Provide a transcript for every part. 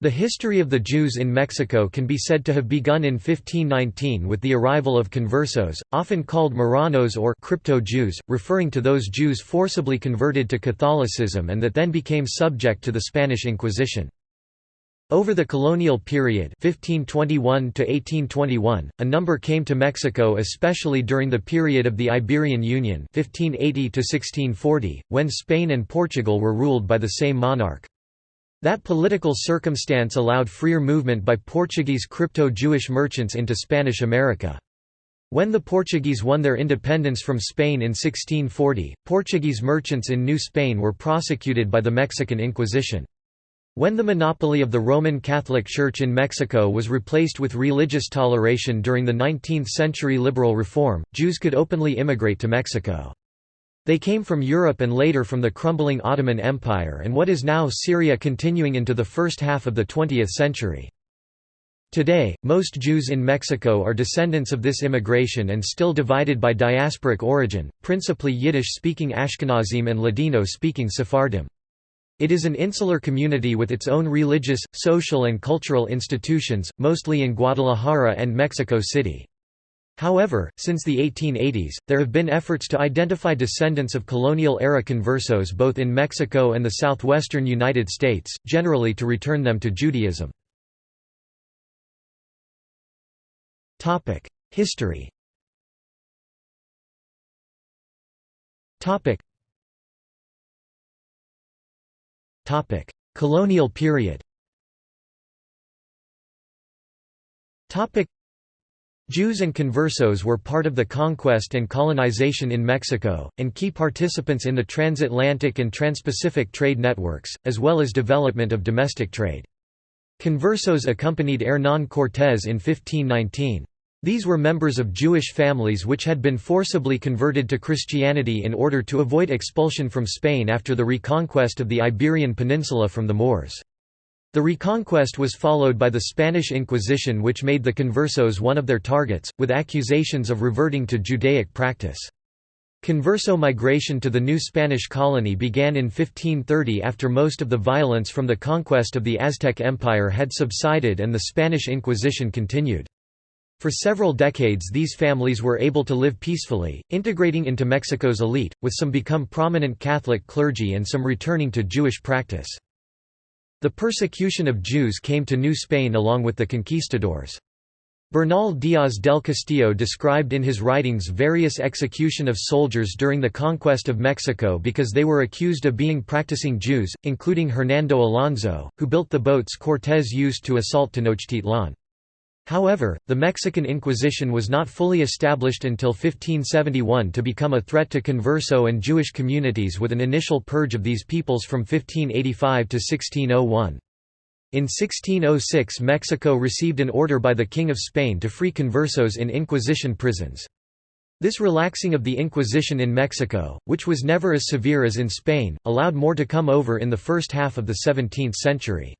The history of the Jews in Mexico can be said to have begun in 1519 with the arrival of conversos, often called Marranos or crypto-Jews, referring to those Jews forcibly converted to Catholicism and that then became subject to the Spanish Inquisition. Over the colonial period 1521 1821, a number came to Mexico especially during the period of the Iberian Union 1580 1640, when Spain and Portugal were ruled by the same monarch. That political circumstance allowed freer movement by Portuguese crypto-Jewish merchants into Spanish America. When the Portuguese won their independence from Spain in 1640, Portuguese merchants in New Spain were prosecuted by the Mexican Inquisition. When the monopoly of the Roman Catholic Church in Mexico was replaced with religious toleration during the 19th-century liberal reform, Jews could openly immigrate to Mexico. They came from Europe and later from the crumbling Ottoman Empire and what is now Syria continuing into the first half of the 20th century. Today, most Jews in Mexico are descendants of this immigration and still divided by diasporic origin, principally Yiddish-speaking Ashkenazim and Ladino-speaking Sephardim. It is an insular community with its own religious, social and cultural institutions, mostly in Guadalajara and Mexico City. However, since the 1880s, there have been efforts to identify descendants of colonial-era conversos both in Mexico and the southwestern United States, generally to return them to Judaism. History Colonial period Jews and conversos were part of the conquest and colonization in Mexico, and key participants in the transatlantic and transpacific trade networks, as well as development of domestic trade. Conversos accompanied Hernán Cortés in 1519. These were members of Jewish families which had been forcibly converted to Christianity in order to avoid expulsion from Spain after the reconquest of the Iberian Peninsula from the Moors. The Reconquest was followed by the Spanish Inquisition which made the conversos one of their targets, with accusations of reverting to Judaic practice. Converso migration to the new Spanish colony began in 1530 after most of the violence from the conquest of the Aztec Empire had subsided and the Spanish Inquisition continued. For several decades these families were able to live peacefully, integrating into Mexico's elite, with some become prominent Catholic clergy and some returning to Jewish practice. The persecution of Jews came to New Spain along with the conquistadors. Bernal Díaz del Castillo described in his writings various execution of soldiers during the conquest of Mexico because they were accused of being practicing Jews, including Hernando Alonso, who built the boats Cortés used to assault Tenochtitlan. However, the Mexican Inquisition was not fully established until 1571 to become a threat to converso and Jewish communities with an initial purge of these peoples from 1585 to 1601. In 1606 Mexico received an order by the King of Spain to free conversos in Inquisition prisons. This relaxing of the Inquisition in Mexico, which was never as severe as in Spain, allowed more to come over in the first half of the 17th century.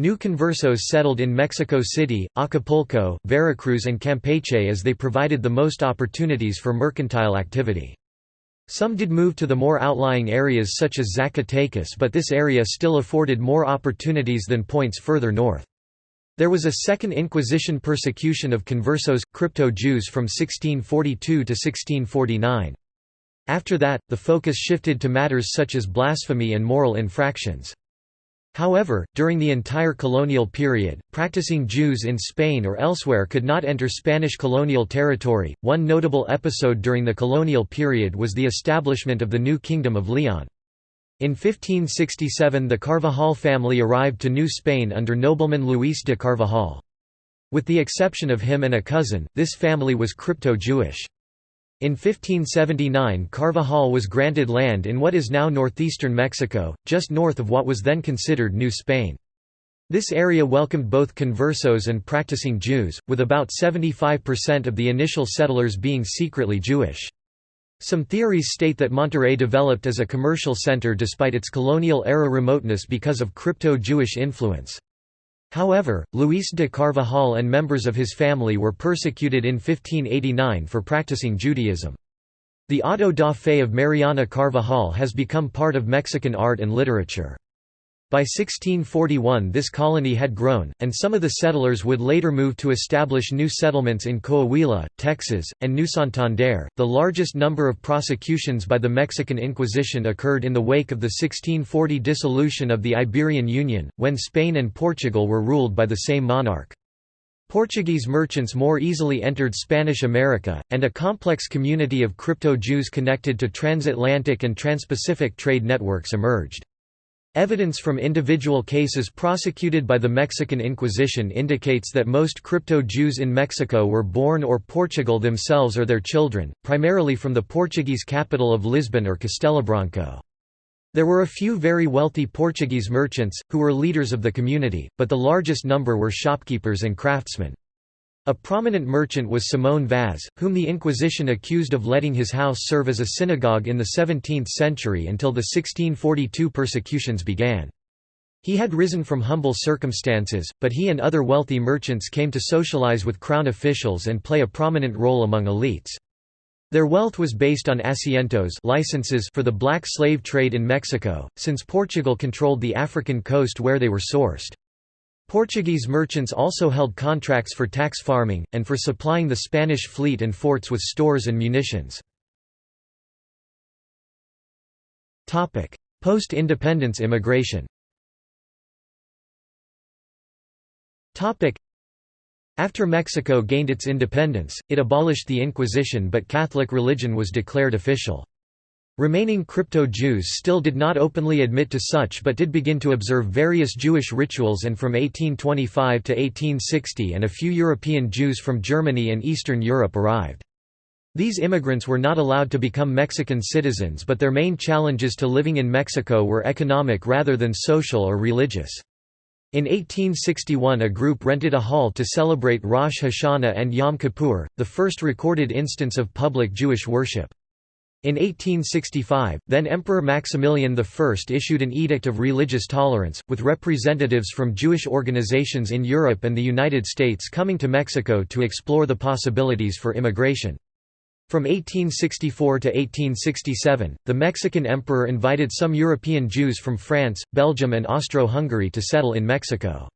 New conversos settled in Mexico City, Acapulco, Veracruz and Campeche as they provided the most opportunities for mercantile activity. Some did move to the more outlying areas such as Zacatecas but this area still afforded more opportunities than points further north. There was a second Inquisition persecution of conversos, crypto-Jews from 1642 to 1649. After that, the focus shifted to matters such as blasphemy and moral infractions. However, during the entire colonial period, practicing Jews in Spain or elsewhere could not enter Spanish colonial territory. One notable episode during the colonial period was the establishment of the new Kingdom of Leon. In 1567 the Carvajal family arrived to New Spain under nobleman Luis de Carvajal. With the exception of him and a cousin, this family was crypto-Jewish. In 1579 Carvajal was granted land in what is now northeastern Mexico, just north of what was then considered New Spain. This area welcomed both conversos and practicing Jews, with about 75% of the initial settlers being secretly Jewish. Some theories state that Monterrey developed as a commercial center despite its colonial-era remoteness because of crypto-Jewish influence. However, Luis de Carvajal and members of his family were persecuted in 1589 for practicing Judaism. The auto da fe of Mariana Carvajal has become part of Mexican art and literature. By 1641 this colony had grown, and some of the settlers would later move to establish new settlements in Coahuila, Texas, and New Santander. The largest number of prosecutions by the Mexican Inquisition occurred in the wake of the 1640 dissolution of the Iberian Union, when Spain and Portugal were ruled by the same monarch. Portuguese merchants more easily entered Spanish America, and a complex community of crypto-Jews connected to transatlantic and transpacific trade networks emerged. Evidence from individual cases prosecuted by the Mexican Inquisition indicates that most crypto-Jews in Mexico were born or Portugal themselves or their children, primarily from the Portuguese capital of Lisbon or Castelo Branco. There were a few very wealthy Portuguese merchants, who were leaders of the community, but the largest number were shopkeepers and craftsmen. A prominent merchant was Simone Vaz, whom the Inquisition accused of letting his house serve as a synagogue in the 17th century until the 1642 persecutions began. He had risen from humble circumstances, but he and other wealthy merchants came to socialize with crown officials and play a prominent role among elites. Their wealth was based on asientos licenses for the black slave trade in Mexico, since Portugal controlled the African coast where they were sourced. Portuguese merchants also held contracts for tax farming, and for supplying the Spanish fleet and forts with stores and munitions. Post-independence immigration After Mexico gained its independence, it abolished the Inquisition but Catholic religion was declared official. Remaining crypto-Jews still did not openly admit to such but did begin to observe various Jewish rituals and from 1825 to 1860 and a few European Jews from Germany and Eastern Europe arrived. These immigrants were not allowed to become Mexican citizens but their main challenges to living in Mexico were economic rather than social or religious. In 1861 a group rented a hall to celebrate Rosh Hashanah and Yom Kippur, the first recorded instance of public Jewish worship. In 1865, then Emperor Maximilian I issued an edict of religious tolerance, with representatives from Jewish organizations in Europe and the United States coming to Mexico to explore the possibilities for immigration. From 1864 to 1867, the Mexican emperor invited some European Jews from France, Belgium and Austro-Hungary to settle in Mexico.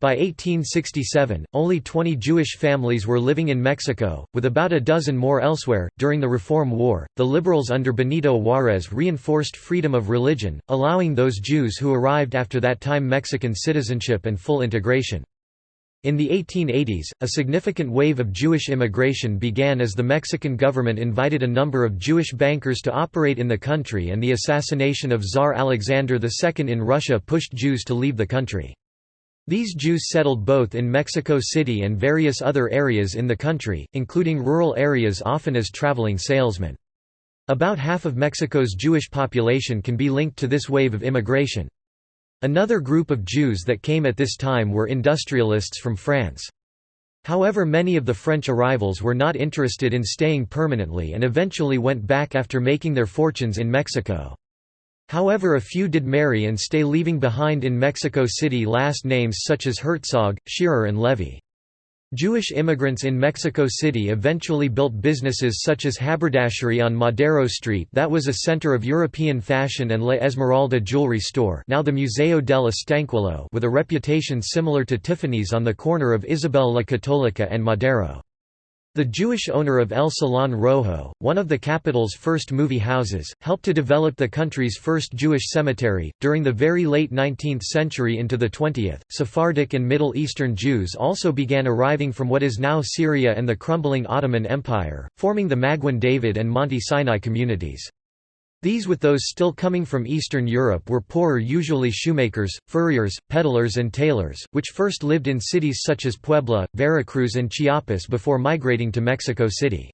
By 1867, only 20 Jewish families were living in Mexico, with about a dozen more elsewhere. During the Reform War, the liberals under Benito Juárez reinforced freedom of religion, allowing those Jews who arrived after that time Mexican citizenship and full integration. In the 1880s, a significant wave of Jewish immigration began as the Mexican government invited a number of Jewish bankers to operate in the country and the assassination of Tsar Alexander II in Russia pushed Jews to leave the country. These Jews settled both in Mexico City and various other areas in the country, including rural areas often as traveling salesmen. About half of Mexico's Jewish population can be linked to this wave of immigration. Another group of Jews that came at this time were industrialists from France. However many of the French arrivals were not interested in staying permanently and eventually went back after making their fortunes in Mexico. However a few did marry and stay leaving behind in Mexico City last names such as Herzog, Shearer and Levy. Jewish immigrants in Mexico City eventually built businesses such as Haberdashery on Madero Street that was a center of European fashion and La Esmeralda jewelry store now the Museo del Estanquillo with a reputation similar to Tiffany's on the corner of Isabel la Católica and Madero. The Jewish owner of El Salón Rojo, one of the capital's first movie houses, helped to develop the country's first Jewish cemetery. During the very late 19th century into the 20th, Sephardic and Middle Eastern Jews also began arriving from what is now Syria and the crumbling Ottoman Empire, forming the Maguen David and Monte Sinai communities. These with those still coming from Eastern Europe were poorer usually shoemakers, furriers, peddlers and tailors, which first lived in cities such as Puebla, Veracruz and Chiapas before migrating to Mexico City.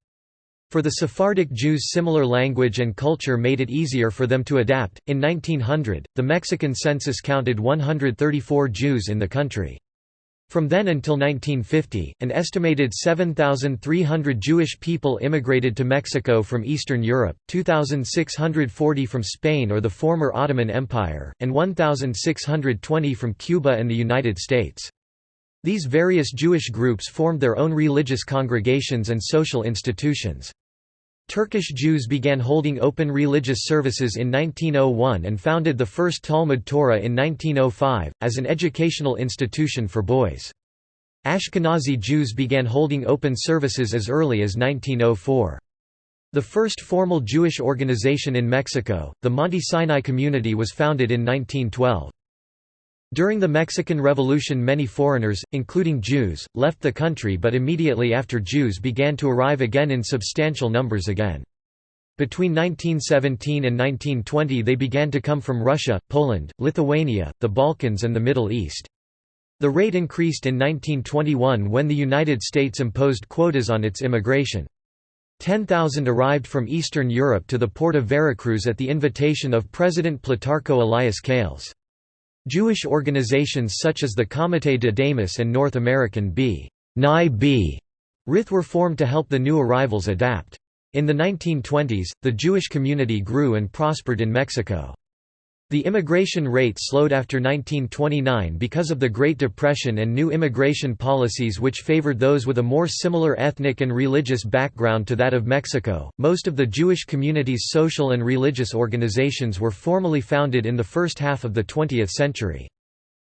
For the Sephardic Jews similar language and culture made it easier for them to adapt. In 1900, the Mexican census counted 134 Jews in the country. From then until 1950, an estimated 7,300 Jewish people immigrated to Mexico from Eastern Europe, 2,640 from Spain or the former Ottoman Empire, and 1,620 from Cuba and the United States. These various Jewish groups formed their own religious congregations and social institutions. Turkish Jews began holding open religious services in 1901 and founded the first Talmud Torah in 1905, as an educational institution for boys. Ashkenazi Jews began holding open services as early as 1904. The first formal Jewish organization in Mexico, the Monte Sinai Community was founded in 1912. During the Mexican Revolution many foreigners, including Jews, left the country but immediately after Jews began to arrive again in substantial numbers again. Between 1917 and 1920 they began to come from Russia, Poland, Lithuania, the Balkans and the Middle East. The rate increased in 1921 when the United States imposed quotas on its immigration. 10,000 arrived from Eastern Europe to the port of Veracruz at the invitation of President Plutarco Elias Calles. Jewish organizations such as the Comité de Damas and North American B. Nye B. Rith were formed to help the new arrivals adapt. In the 1920s, the Jewish community grew and prospered in Mexico. The immigration rate slowed after 1929 because of the Great Depression and new immigration policies which favored those with a more similar ethnic and religious background to that of Mexico. Most of the Jewish community's social and religious organizations were formally founded in the first half of the 20th century.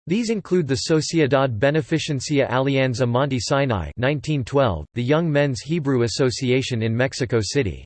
These include the Sociedad Beneficencia Alianza Monte Sinai 1912, the Young Men's Hebrew Association in Mexico City.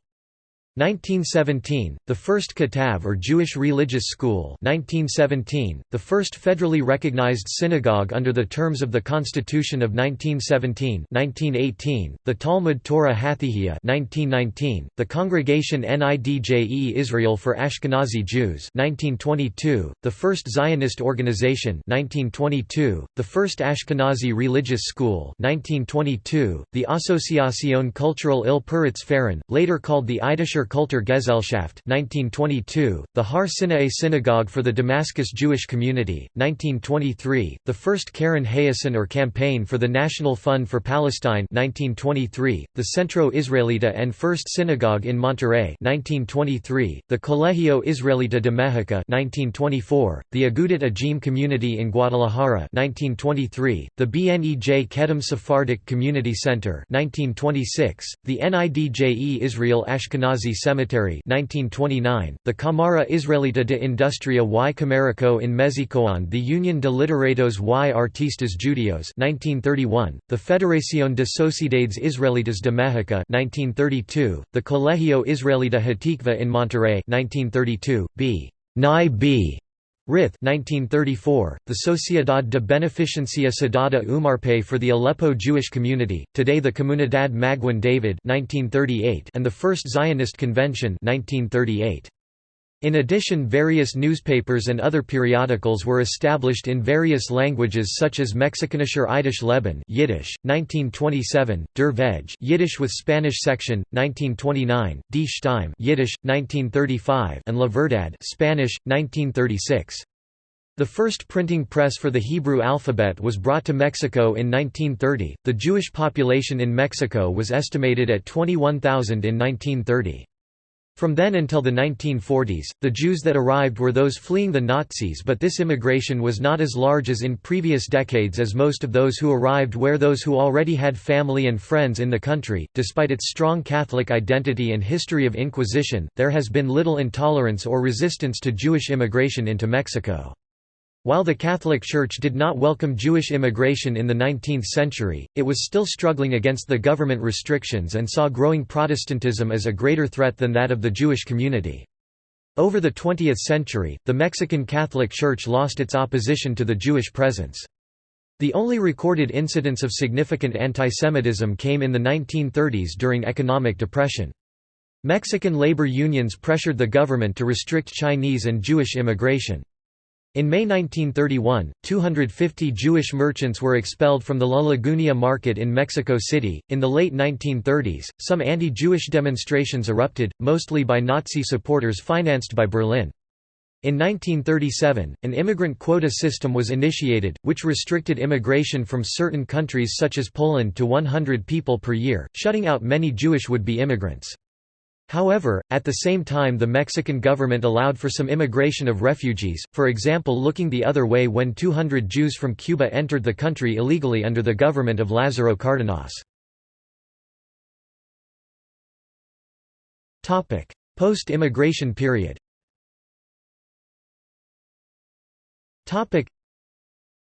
1917, the first Katav or Jewish Religious School 1917, the first federally recognized synagogue under the terms of the Constitution of 1917 1918, the Talmud Torah Hathihia 1919, the Congregation Nidje Israel for Ashkenazi Jews 1922, the first Zionist organization 1922, the first Ashkenazi Religious School 1922, the Asociación Cultural Il Puritz Faran, later called the Eidischer Kultur Gesellschaft 1922, the Har Sinai Synagogue for the Damascus Jewish Community, 1923, the first Keren Hayesod or Campaign for the National Fund for Palestine 1923, the Centro Israelita and First Synagogue in Monterrey 1923, the Colegio Israelita de Mexico 1924, the Agudat Ajim Community in Guadalajara 1923, the BNEJ Kedem Sephardic Community Center 1926, the NIDJE Israel Ashkenazi Cemetery 1929, the Cámara Israelita de Industria y Comercio in Mexicoan the Union de Literatos y Artistas Judios 1931, the Federación de Sociedades Israelitas de México 1932, the Colegio Israelita Hatikva in Monterrey 1932, b. Nye b. Rith 1934, the Sociedad de Beneficencia Sadada Umarpe for the Aleppo Jewish Community, today the Comunidad Maguen David 1938 and the First Zionist Convention 1938. In addition various newspapers and other periodicals were established in various languages such as Mexikanischer Yiddish Leben Yiddish, 1927, Der Veg Yiddish with Spanish section, 1929, Die Stimme Yiddish, 1935 and La Verdad Spanish, 1936. The first printing press for the Hebrew alphabet was brought to Mexico in 1930. The Jewish population in Mexico was estimated at 21,000 in 1930. From then until the 1940s, the Jews that arrived were those fleeing the Nazis but this immigration was not as large as in previous decades as most of those who arrived were those who already had family and friends in the country. Despite its strong Catholic identity and history of Inquisition, there has been little intolerance or resistance to Jewish immigration into Mexico. While the Catholic Church did not welcome Jewish immigration in the 19th century, it was still struggling against the government restrictions and saw growing Protestantism as a greater threat than that of the Jewish community. Over the 20th century, the Mexican Catholic Church lost its opposition to the Jewish presence. The only recorded incidents of significant antisemitism came in the 1930s during economic depression. Mexican labor unions pressured the government to restrict Chinese and Jewish immigration. In May 1931, 250 Jewish merchants were expelled from the La Lagunilla market in Mexico City. In the late 1930s, some anti Jewish demonstrations erupted, mostly by Nazi supporters financed by Berlin. In 1937, an immigrant quota system was initiated, which restricted immigration from certain countries such as Poland to 100 people per year, shutting out many Jewish would-be immigrants. However, at the same time the Mexican government allowed for some immigration of refugees, for example looking the other way when 200 Jews from Cuba entered the country illegally under the government of Lázaro Cárdenas. Post-immigration period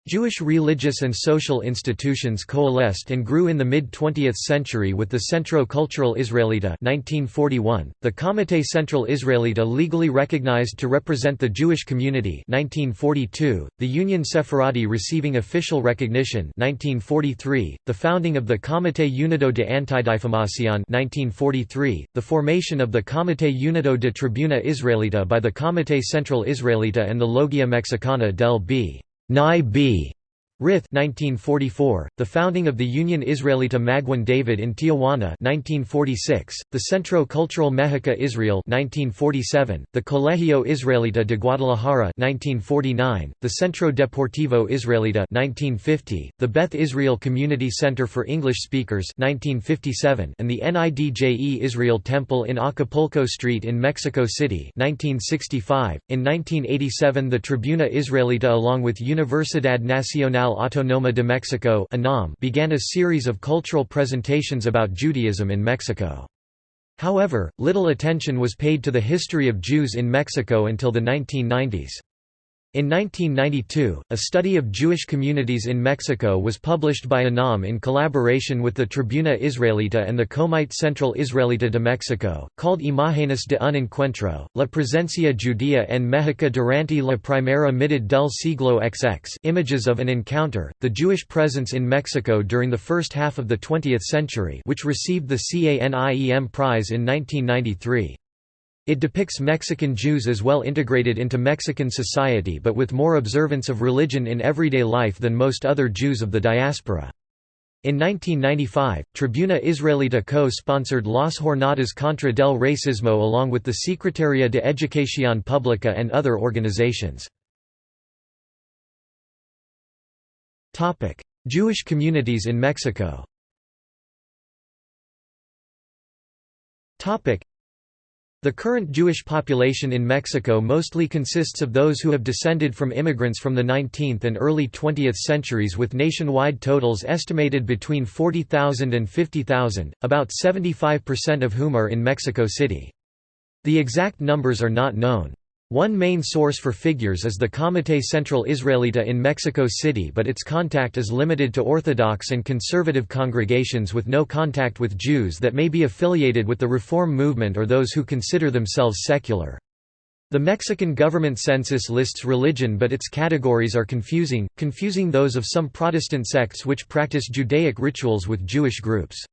Jewish religious and social institutions coalesced and grew in the mid-20th century with the Centro Cultural Israelita 1941, the Comité Central Israelita legally recognized to represent the Jewish community 1942, the Union Sephardi receiving official recognition 1943, the founding of the Comité Unido de Antidifamación 1943, the formation of the Comité Unido de Tribuna Israelita by the Comité Central Israelita and the Logia Mexicana del B. Nye B. Rith 1944, the founding of the Union Israelita Maguen David in Tijuana 1946, the Centro Cultural Mexica Israel 1947, the Colegio Israelita de Guadalajara 1949, the Centro Deportivo Israelita 1950, the Beth Israel Community Center for English Speakers 1957, and the NIDJE Israel Temple in Acapulco Street in Mexico City 1965. In 1987 the Tribuna Israelita along with Universidad Nacional Autónoma de Mexico began a series of cultural presentations about Judaism in Mexico. However, little attention was paid to the history of Jews in Mexico until the 1990s. In 1992, a study of Jewish communities in Mexico was published by UNAM in collaboration with the Tribuna Israelita and the Comité Central Israelita de Mexico, called Imágenes de un encuentro, la presencia judía en México durante la primera mitad del siglo XX images of an encounter, the Jewish presence in Mexico during the first half of the 20th century which received the CANIEM Prize in 1993. It depicts Mexican Jews as well integrated into Mexican society but with more observance of religion in everyday life than most other Jews of the diaspora. In 1995, Tribuna Israelita co-sponsored Las Jornadas contra del Racismo along with the Secretaría de Educación Pública and other organizations. Jewish communities in Mexico the current Jewish population in Mexico mostly consists of those who have descended from immigrants from the 19th and early 20th centuries with nationwide totals estimated between 40,000 and 50,000, about 75% of whom are in Mexico City. The exact numbers are not known. One main source for figures is the Comité Central Israelita in Mexico City but its contact is limited to Orthodox and conservative congregations with no contact with Jews that may be affiliated with the Reform movement or those who consider themselves secular. The Mexican government census lists religion but its categories are confusing, confusing those of some Protestant sects which practice Judaic rituals with Jewish groups.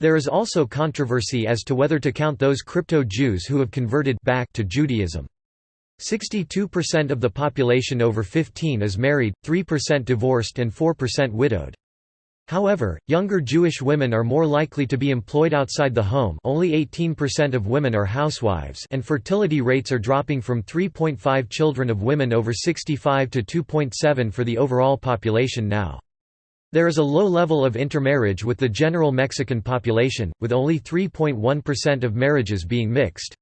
There is also controversy as to whether to count those crypto-Jews who have converted back to Judaism. 62% of the population over 15 is married, 3% divorced and 4% widowed. However, younger Jewish women are more likely to be employed outside the home only 18% of women are housewives and fertility rates are dropping from 3.5 children of women over 65 to 2.7 for the overall population now. There is a low level of intermarriage with the general Mexican population, with only 3.1% of marriages being mixed.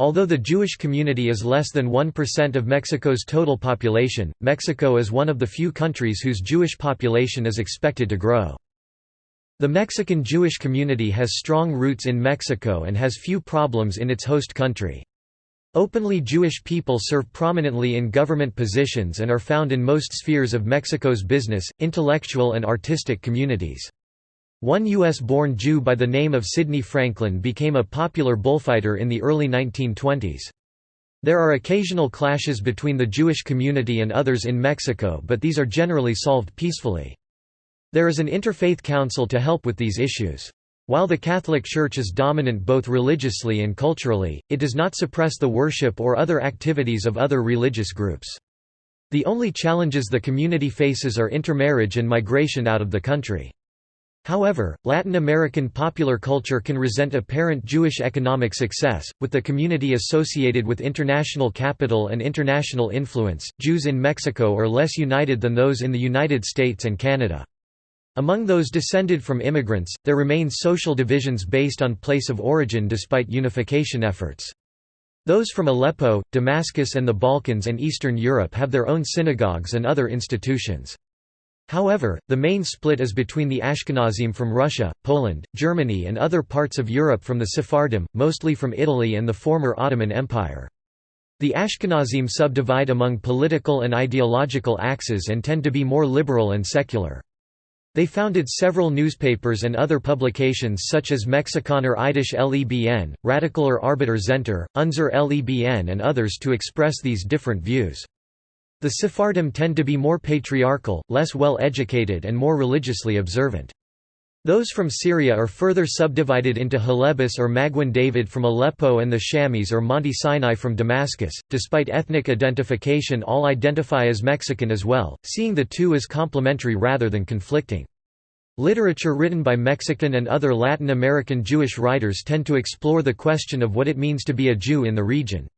Although the Jewish community is less than 1% of Mexico's total population, Mexico is one of the few countries whose Jewish population is expected to grow. The Mexican Jewish community has strong roots in Mexico and has few problems in its host country. Openly Jewish people serve prominently in government positions and are found in most spheres of Mexico's business, intellectual and artistic communities. One U.S.-born Jew by the name of Sidney Franklin became a popular bullfighter in the early 1920s. There are occasional clashes between the Jewish community and others in Mexico but these are generally solved peacefully. There is an interfaith council to help with these issues. While the Catholic Church is dominant both religiously and culturally, it does not suppress the worship or other activities of other religious groups. The only challenges the community faces are intermarriage and migration out of the country. However, Latin American popular culture can resent apparent Jewish economic success, with the community associated with international capital and international influence. Jews in Mexico are less united than those in the United States and Canada. Among those descended from immigrants, there remain social divisions based on place of origin despite unification efforts. Those from Aleppo, Damascus and the Balkans and Eastern Europe have their own synagogues and other institutions. However, the main split is between the Ashkenazim from Russia, Poland, Germany and other parts of Europe from the Sephardim, mostly from Italy and the former Ottoman Empire. The Ashkenazim subdivide among political and ideological axes and tend to be more liberal and secular. They founded several newspapers and other publications such as Mexikaner Eidisch Lebn, Radikaler Arbeiter Zentner, Unser Lebn and others to express these different views. The Sephardim tend to be more patriarchal, less well educated and more religiously observant. Those from Syria are further subdivided into Halebis or Maguen David from Aleppo and the Shamis or Monte Sinai from Damascus. Despite ethnic identification, all identify as Mexican as well, seeing the two as complementary rather than conflicting. Literature written by Mexican and other Latin American Jewish writers tend to explore the question of what it means to be a Jew in the region.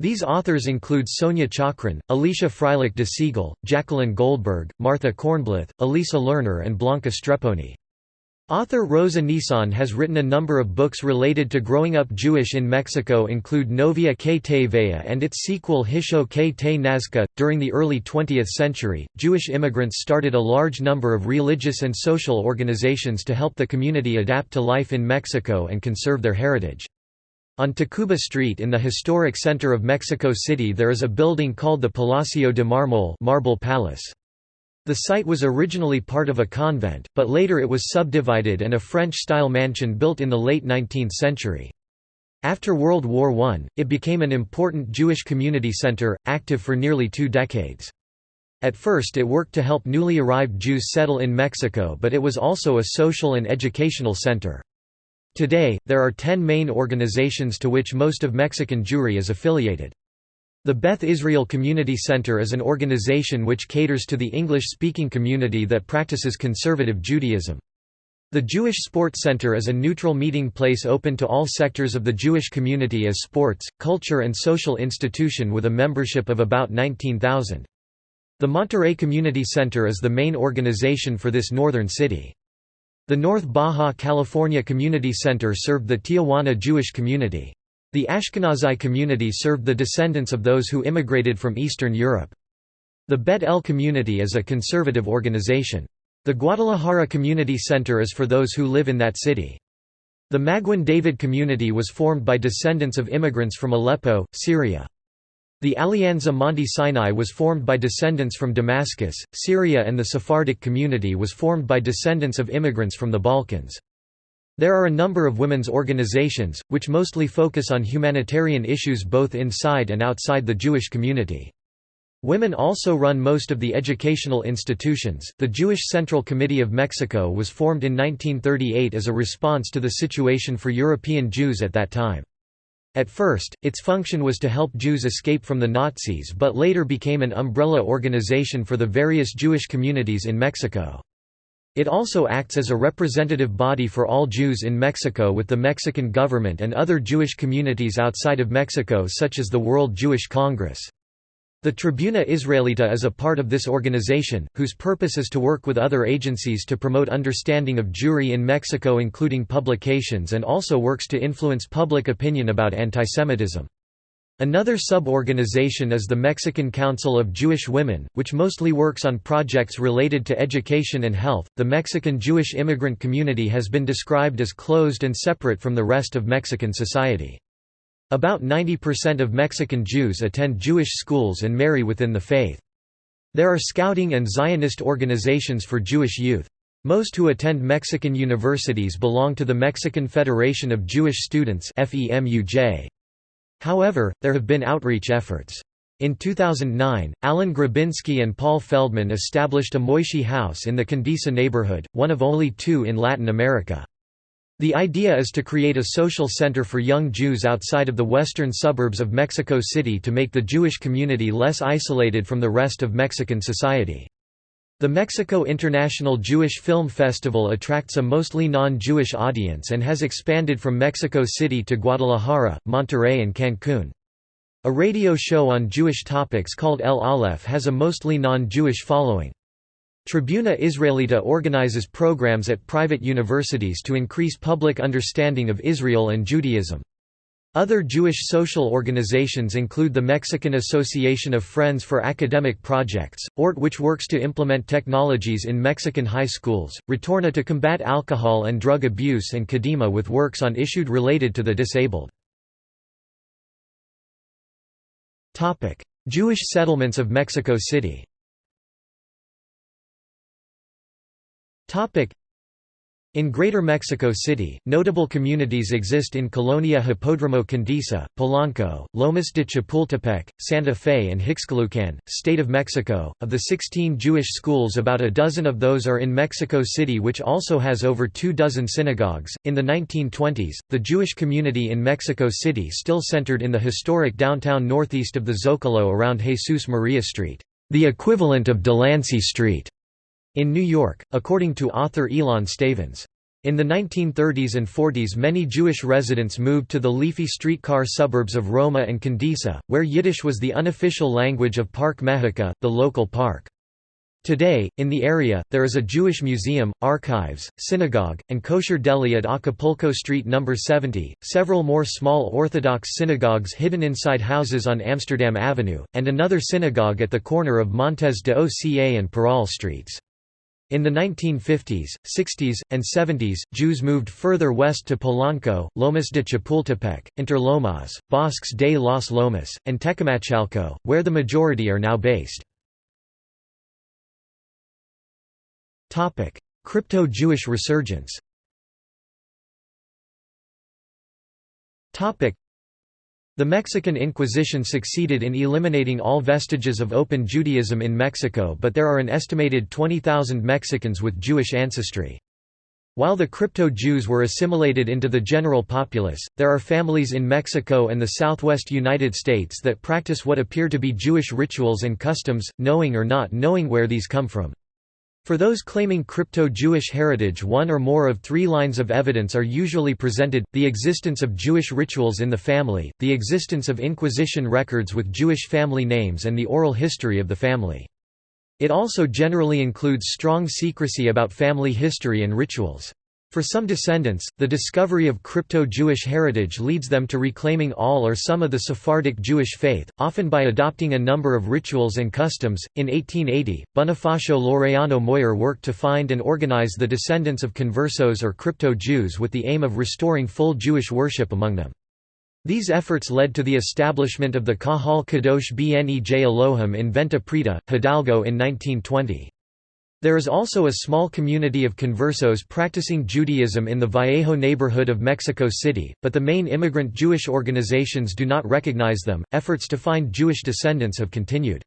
These authors include Sonia Chocrón, Alicia Freilich de Siegel, Jacqueline Goldberg, Martha Kornblith, Elisa Lerner and Blanca Strepponi. Author Rosa Nissan has written a number of books related to growing up Jewish in Mexico include Novia que te vea and its sequel Hisho que te nazca. During the early 20th century, Jewish immigrants started a large number of religious and social organizations to help the community adapt to life in Mexico and conserve their heritage. On Tacuba Street in the historic center of Mexico City there is a building called the Palacio de Marmol Marble Palace. The site was originally part of a convent, but later it was subdivided and a French-style mansion built in the late 19th century. After World War I, it became an important Jewish community center, active for nearly two decades. At first it worked to help newly arrived Jews settle in Mexico but it was also a social and educational center. Today, there are ten main organizations to which most of Mexican Jewry is affiliated. The Beth Israel Community Center is an organization which caters to the English-speaking community that practices conservative Judaism. The Jewish Sports Center is a neutral meeting place open to all sectors of the Jewish community as sports, culture and social institution with a membership of about 19,000. The Monterrey Community Center is the main organization for this northern city. The North Baja California Community Center served the Tijuana Jewish community. The Ashkenazi community served the descendants of those who immigrated from Eastern Europe. The Bet El community is a conservative organization. The Guadalajara Community Center is for those who live in that city. The Maguen David community was formed by descendants of immigrants from Aleppo, Syria. The Alianza Monte Sinai was formed by descendants from Damascus, Syria and the Sephardic community was formed by descendants of immigrants from the Balkans. There are a number of women's organizations, which mostly focus on humanitarian issues both inside and outside the Jewish community. Women also run most of the educational institutions. The Jewish Central Committee of Mexico was formed in 1938 as a response to the situation for European Jews at that time. At first, its function was to help Jews escape from the Nazis but later became an umbrella organization for the various Jewish communities in Mexico. It also acts as a representative body for all Jews in Mexico with the Mexican government and other Jewish communities outside of Mexico such as the World Jewish Congress. The Tribuna Israelita is a part of this organization, whose purpose is to work with other agencies to promote understanding of Jewry in Mexico including publications and also works to influence public opinion about antisemitism. Another sub-organization is the Mexican Council of Jewish Women, which mostly works on projects related to education and health. The Mexican Jewish immigrant community has been described as closed and separate from the rest of Mexican society. About 90% of Mexican Jews attend Jewish schools and marry within the faith. There are scouting and Zionist organizations for Jewish youth. Most who attend Mexican universities belong to the Mexican Federation of Jewish Students. However, there have been outreach efforts. In 2009, Alan Grabinski and Paul Feldman established a Moishe House in the Condesa neighborhood, one of only two in Latin America. The idea is to create a social center for young Jews outside of the western suburbs of Mexico City to make the Jewish community less isolated from the rest of Mexican society. The Mexico International Jewish Film Festival attracts a mostly non-Jewish audience and has expanded from Mexico City to Guadalajara, Monterrey and Cancún. A radio show on Jewish topics called El Aleph has a mostly non-Jewish following. Tribuna Israelita organizes programs at private universities to increase public understanding of Israel and Judaism. Other Jewish social organizations include the Mexican Association of Friends for Academic Projects, ORT which works to implement technologies in Mexican high schools, Retorna to combat alcohol and drug abuse and Kadima with works on issues related to the disabled. Jewish settlements of Mexico City in Greater Mexico City, notable communities exist in Colonia Hipódromo Condesa, Polanco, Lomas de Chapultepec, Santa Fe, and Huixquilucan, State of Mexico. Of the 16 Jewish schools, about a dozen of those are in Mexico City, which also has over two dozen synagogues. In the 1920s, the Jewish community in Mexico City still centered in the historic downtown northeast of the Zocalo around Jesus Maria Street, the equivalent of Delancey Street in New York, according to author Ilan Stavans. In the 1930s and 40s many Jewish residents moved to the leafy streetcar suburbs of Roma and Condesa, where Yiddish was the unofficial language of Park Mexica, the local park. Today, in the area, there is a Jewish museum, archives, synagogue, and kosher deli at Acapulco Street No. 70, several more small Orthodox synagogues hidden inside houses on Amsterdam Avenue, and another synagogue at the corner of Montes de Oca and Parral Streets. In the 1950s, 60s, and 70s, Jews moved further west to Polanco, Lomas de Chapultepec, Interlomas, Bosques de los Lomas, and Tecamachalco, where the majority are now based. Crypto-Jewish resurgence the Mexican Inquisition succeeded in eliminating all vestiges of open Judaism in Mexico but there are an estimated 20,000 Mexicans with Jewish ancestry. While the crypto-Jews were assimilated into the general populace, there are families in Mexico and the southwest United States that practice what appear to be Jewish rituals and customs, knowing or not knowing where these come from. For those claiming crypto-Jewish heritage one or more of three lines of evidence are usually presented, the existence of Jewish rituals in the family, the existence of Inquisition records with Jewish family names and the oral history of the family. It also generally includes strong secrecy about family history and rituals. For some descendants, the discovery of crypto-Jewish heritage leads them to reclaiming all or some of the Sephardic Jewish faith, often by adopting a number of rituals and customs. In 1880, Bonifacio Laureano Moyer worked to find and organize the descendants of conversos or crypto-Jews with the aim of restoring full Jewish worship among them. These efforts led to the establishment of the Kahal Kadosh Bnej Elohim in Venta Prieta, Hidalgo in 1920. There is also a small community of conversos practicing Judaism in the Vallejo neighborhood of Mexico City, but the main immigrant Jewish organizations do not recognize them. Efforts to find Jewish descendants have continued.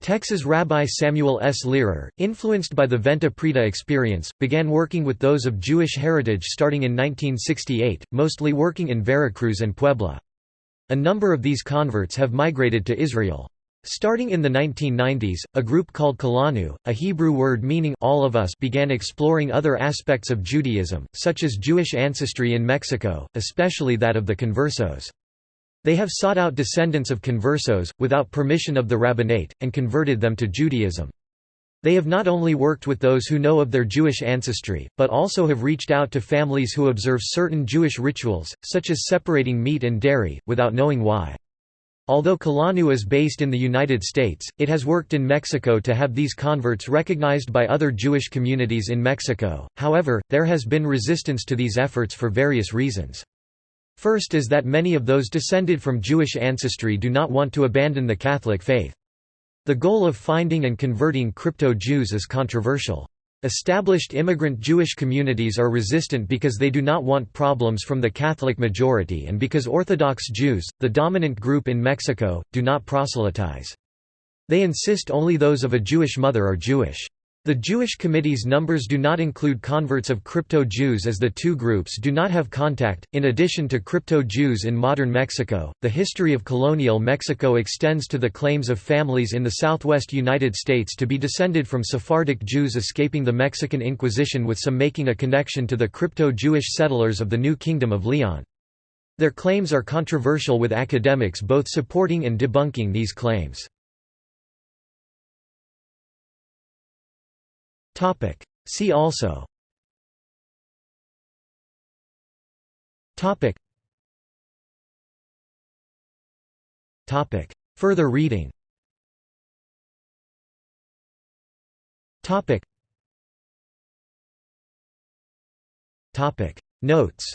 Texas Rabbi Samuel S. Lehrer, influenced by the Venta Prieta experience, began working with those of Jewish heritage starting in 1968, mostly working in Veracruz and Puebla. A number of these converts have migrated to Israel. Starting in the 1990s, a group called Kulanu, a Hebrew word meaning all of us began exploring other aspects of Judaism, such as Jewish ancestry in Mexico, especially that of the conversos. They have sought out descendants of conversos, without permission of the rabbinate, and converted them to Judaism. They have not only worked with those who know of their Jewish ancestry, but also have reached out to families who observe certain Jewish rituals, such as separating meat and dairy, without knowing why. Although Kulanu is based in the United States, it has worked in Mexico to have these converts recognized by other Jewish communities in Mexico, however, there has been resistance to these efforts for various reasons. First is that many of those descended from Jewish ancestry do not want to abandon the Catholic faith. The goal of finding and converting crypto-Jews is controversial. Established immigrant Jewish communities are resistant because they do not want problems from the Catholic majority and because Orthodox Jews, the dominant group in Mexico, do not proselytize. They insist only those of a Jewish mother are Jewish. The Jewish committee's numbers do not include converts of crypto-Jews as the two groups do not have contact. In addition to crypto-Jews in modern Mexico, the history of colonial Mexico extends to the claims of families in the southwest United States to be descended from Sephardic Jews escaping the Mexican Inquisition with some making a connection to the crypto-Jewish settlers of the New Kingdom of Leon. Their claims are controversial with academics both supporting and debunking these claims. Topic. See also. Topic. Further reading. Notes.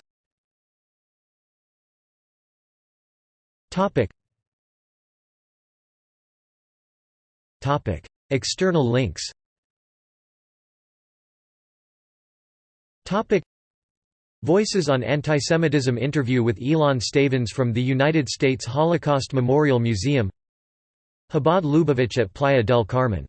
External links Voices on Antisemitism interview with Ilan Stavans from the United States Holocaust Memorial Museum. Chabad Lubavitch at Playa del Carmen